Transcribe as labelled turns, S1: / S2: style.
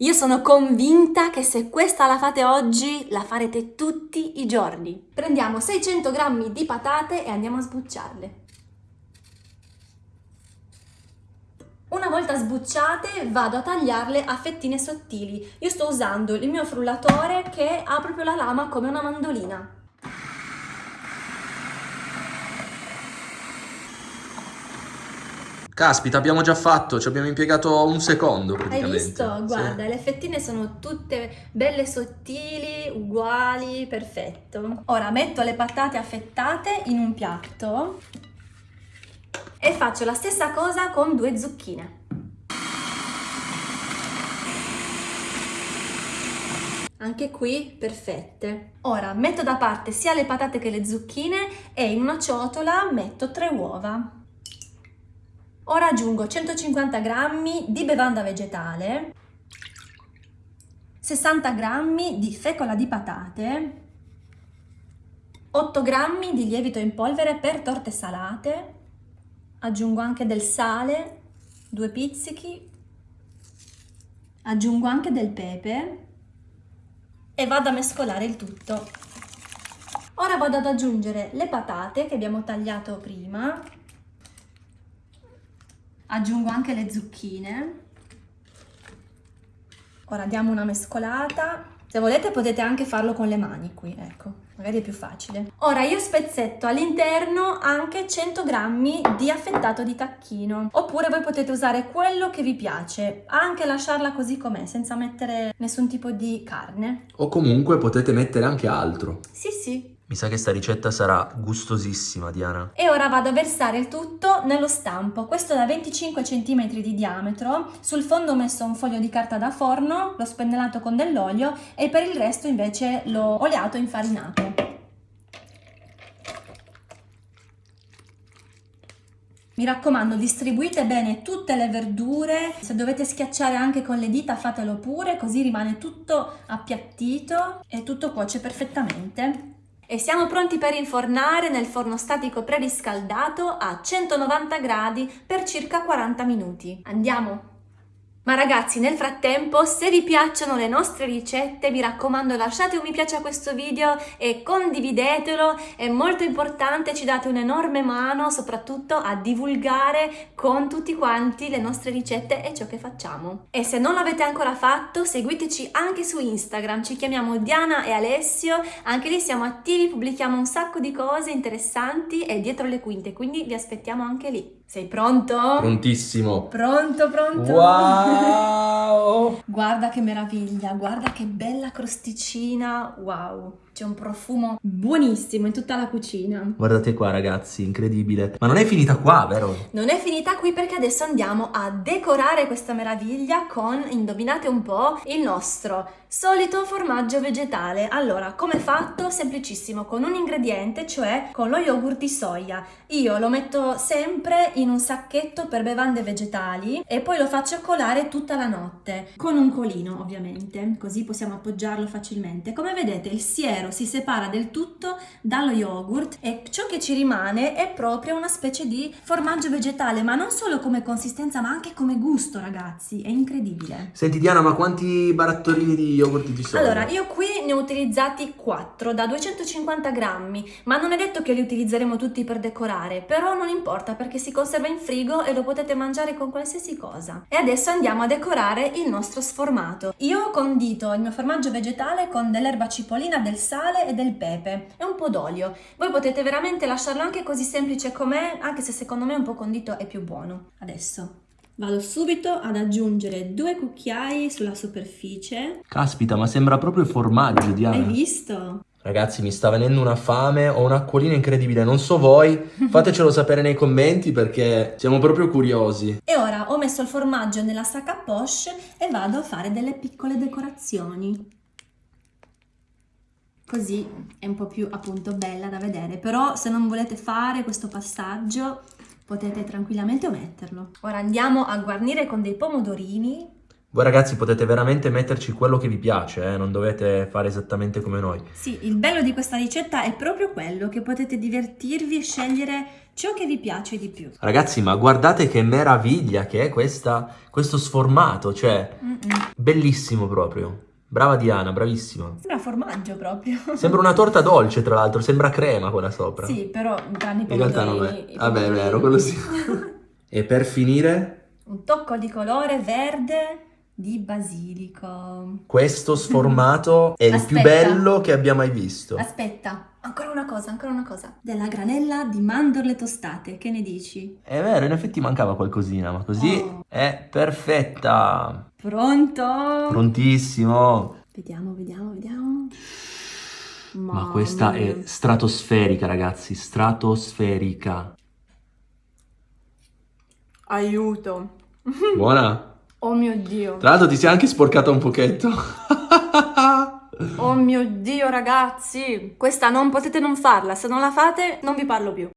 S1: Io sono convinta che se questa la fate oggi, la farete tutti i giorni. Prendiamo 600 g di patate e andiamo a sbucciarle. Una volta sbucciate vado a tagliarle a fettine sottili. Io sto usando il mio frullatore che ha proprio la lama come una mandolina.
S2: Caspita, abbiamo già fatto, ci abbiamo impiegato un secondo praticamente.
S1: Hai visto? Guarda, sì. le fettine sono tutte belle sottili, uguali, perfetto. Ora metto le patate affettate in un piatto e faccio la stessa cosa con due zucchine. Anche qui perfette. Ora metto da parte sia le patate che le zucchine e in una ciotola metto tre uova. Ora aggiungo 150 g di bevanda vegetale, 60 g di fecola di patate, 8 g di lievito in polvere per torte salate, aggiungo anche del sale, due pizzichi, aggiungo anche del pepe. E vado a mescolare il tutto. Ora vado ad aggiungere le patate che abbiamo tagliato prima aggiungo anche le zucchine. Ora diamo una mescolata. Se volete potete anche farlo con le mani qui ecco. Magari è più facile. Ora io spezzetto all'interno anche 100 grammi di affettato di tacchino. Oppure voi potete usare quello che vi piace anche lasciarla così com'è senza mettere nessun tipo di carne.
S2: O comunque potete mettere anche altro.
S1: Sì sì
S2: mi sa che sta ricetta sarà gustosissima, Diana.
S1: E ora vado a versare il tutto nello stampo. Questo da 25 cm di diametro. Sul fondo ho messo un foglio di carta da forno, l'ho spennellato con dell'olio e per il resto invece l'ho oliato e infarinato. Mi raccomando, distribuite bene tutte le verdure, se dovete schiacciare anche con le dita fatelo pure, così rimane tutto appiattito e tutto cuoce perfettamente. E siamo pronti per infornare nel forno statico preriscaldato a 190 gradi per circa 40 minuti. Andiamo! Ma ragazzi, nel frattempo, se vi piacciono le nostre ricette, mi raccomando lasciate un mi piace a questo video e condividetelo, è molto importante, ci date un'enorme mano, soprattutto a divulgare con tutti quanti le nostre ricette e ciò che facciamo. E se non l'avete ancora fatto, seguiteci anche su Instagram, ci chiamiamo Diana e Alessio, anche lì siamo attivi, pubblichiamo un sacco di cose interessanti e dietro le quinte, quindi vi aspettiamo anche lì. Sei pronto?
S2: Prontissimo.
S1: Pronto, pronto.
S2: Wow!
S1: guarda che meraviglia, guarda che bella crosticina, wow. C'è un profumo buonissimo in tutta la cucina.
S2: Guardate qua ragazzi, incredibile. Ma non è finita qua, vero?
S1: Non è finita qui perché adesso andiamo a decorare questa meraviglia con, indovinate un po', il nostro solito formaggio vegetale. Allora, come fatto? Semplicissimo, con un ingrediente, cioè con lo yogurt di soia. Io lo metto sempre in un sacchetto per bevande vegetali e poi lo faccio colare tutta la notte, con un colino ovviamente, così possiamo appoggiarlo facilmente. Come vedete il siero si separa del tutto dallo yogurt e ciò che ci rimane è proprio una specie di formaggio vegetale, ma non solo come consistenza ma anche come gusto ragazzi, è incredibile.
S2: Senti Diana, ma quanti barattolini di yogurt di soia?
S1: Allora, io qui ne ho utilizzati 4 da 250 grammi, ma non è detto che li utilizzeremo tutti per decorare, però non importa perché si conserva in frigo e lo potete mangiare con qualsiasi cosa. E adesso andiamo a decorare il nostro sformato. Io ho condito il mio formaggio vegetale con dell'erba cipollina, del sale, sale e del pepe e un po' d'olio. Voi potete veramente lasciarlo anche così semplice com'è, anche se secondo me un po' condito è più buono. Adesso vado subito ad aggiungere due cucchiai sulla superficie.
S2: Caspita, ma sembra proprio formaggio, Diana.
S1: Hai visto?
S2: Ragazzi, mi sta venendo una fame, ho un'acquolina incredibile, non so voi, fatecelo sapere nei commenti perché siamo proprio curiosi.
S1: E ora ho messo il formaggio nella sacca poche e vado a fare delle piccole decorazioni così è un po' più appunto bella da vedere però se non volete fare questo passaggio potete tranquillamente ometterlo ora andiamo a guarnire con dei pomodorini
S2: Voi ragazzi potete veramente metterci quello che vi piace, eh? non dovete fare esattamente come noi.
S1: Sì, il bello di questa ricetta è proprio quello, che potete divertirvi e scegliere ciò che vi piace di più.
S2: Ragazzi, ma guardate che meraviglia che è questa, questo sformato, cioè
S1: Mm-mm.
S2: bellissimo proprio. Brava Diana, bravissima.
S1: Sembra formaggio proprio.
S2: Sembra una torta dolce, tra l'altro, sembra crema quella sopra.
S1: Sì, però tranne i
S2: In realtà non è. Vabbè, è
S1: pomodorini.
S2: vero, quello sì. e per finire,
S1: Un tocco di colore verde di basilico.
S2: questo sformato è il più
S1: Aspetta.
S2: bello che abbia mai visto.
S1: Aspetta, ancora una cosa, ancora una cosa. Della granella di mandorle tostate, che ne dici?
S2: È vero, in effetti mancava qualcosina, ma così
S1: Oh.
S2: è perfetta.
S1: Pronto?
S2: Prontissimo.
S1: Vediamo, vediamo, vediamo.
S2: Ma questa è
S1: mia.
S2: stratosferica, ragazzi, stratosferica.
S1: Aiuto.
S2: Buona?
S1: Oh mio Dio.
S2: Tra l'altro ti sei anche sporcata un pochetto.
S1: Oh mio Dio, ragazzi. Questa non potete non farla. Se non la fate, non vi parlo più.